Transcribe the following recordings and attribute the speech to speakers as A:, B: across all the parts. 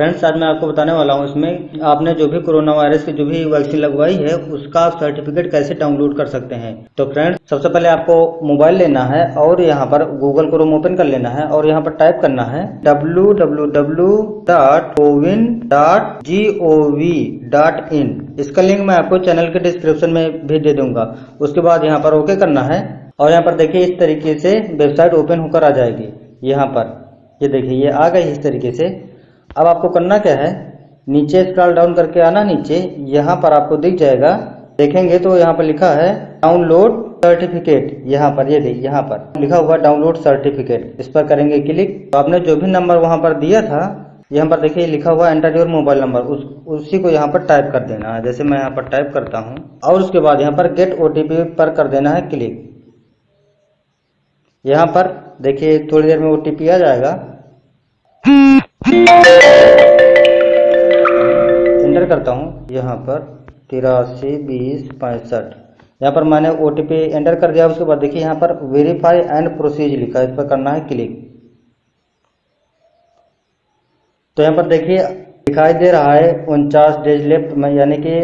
A: Friends आज मैं आपको बताने वाला हूँ इसमें आपने जो भी कोरोना वायरस की जो भी वैक्सीन लगवाई है, उसका सर्टिफिकेट कैसे डाउनलोड कर सकते हैं। तो फ्रेंड्स सबसे पहले आपको मोबाइल लेना है और यहाँ पर गूगल क्रोम ओपन कर लेना है और यहाँ पर टाइप करना है www.cowin.gov.in इसका लिंक मैं आपको चैनल के डिस्क्रिप्शन में भी दे दूँगा। उसके बाद यहाँ पर ओके करना है और यहाँ पर देखिए इस तरीके से वेबसाइट ओपन होकर आ जाएगी। यहाँ पर, ये देखिए, ये आ गई इस तरीके से। अब आपको करना क्या है? नीचे स्क्रॉल डाउन करके आना, नीचे, यहाँ पर आपको दिख जाएगा। देखेंगे तो यहाँ पर लिखा है डाउनलोड सर्टिफिकेट यहाँ पर, ये यह देखिए यहाँ पर। लिखा हुआ डाउनलोड सर्टिफिकेट इस पर करेंगे क्लिक तो आपने जो भी नंबर वहाँ पर दिया था, यहाँ पर देखिए, लिखा हुआ एंटर योर मोबाइल नंबर उस, उसी को यहाँ पर टाइप कर देना है। जैसे मैं यहाँ पर टाइप करता हूँ, और उसके बाद यहाँ पर गेट ओ पर कर देना है क्लिक यहाँ पर देखिए, थोड़ी देर में ओटीपी आ जाएगा। एंटर करता हूँ। यहाँ पर तिरासी, बीस, पैंसठ। यहाँ पर मैंने ओ एंटर कर दिया। उसके बाद देखिए, यहाँ पर वेरीफाई एंड प्रोसीज लिखा है। इस पर करना है क्लिक तो यहाँ पर देखिए, दिखाई दे रहा है उनचास डेज़ लेफ़्ट में, यानी कि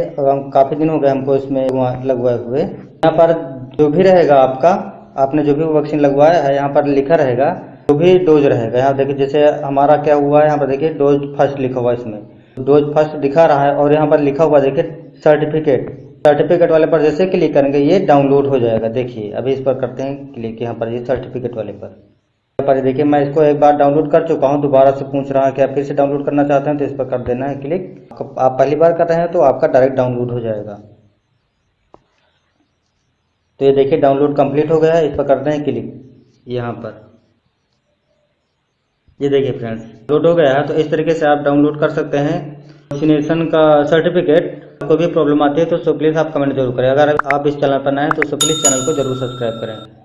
A: काफ़ी दिन हो गए हमको इसमें लगवाए हुए। यहाँ पर जो भी रहेगा आपका, आपने जो भी वैक्सीन लगवाया है, यहाँ पर लिखा रहेगा जो भी डोज रहेगा यहाँ देखिए, जैसे हमारा क्या हुआ है यहाँ पर देखिए, डोज फ़र्स्ट लिखा हुआ है इसमें। डोज फ़र्स्ट दिखा रहा है और यहाँ पर लिखा हुआ देखिए, सर्टिफिकेट। सर्टिफिकेट वाले पर जैसे क्लिक करेंगे, ये डाउनलोड हो जाएगा। देखिए, अभी इस पर करते हैं क्लिक, यहाँ पर ये सर्टिफिकेट वाले पर। पर देखिए, मैं इसको एक बार डाउनलोड कर चुका हूँ, दोबारा से पूछ रहा है कि आप फिर से डाउनलोड करना चाहते हैं तो इस पर कर देना है क्लिक। आप पहली बार कर रहे हैं तो आपका डायरेक्ट डाउनलोड हो जाएगा। तो ये देखिए, डाउनलोड कंप्लीट हो गया है, इस पर करते हैं क्लिक, यहाँ पर। ये देखिए फ्रेंड्स लोड हो गया है तो इस तरीके से आप डाउनलोड कर सकते हैं। वैक्सीनेशन का सर्टिफिकेट कोई भी प्रॉब्लम आती है तो सो प्लीज़ आप कमेंट ज़रूर करें। अगर आप इस चैनल पर नए हैं तो सो प्लीज़ चैनल को ज़रूर सब्सक्राइब करें।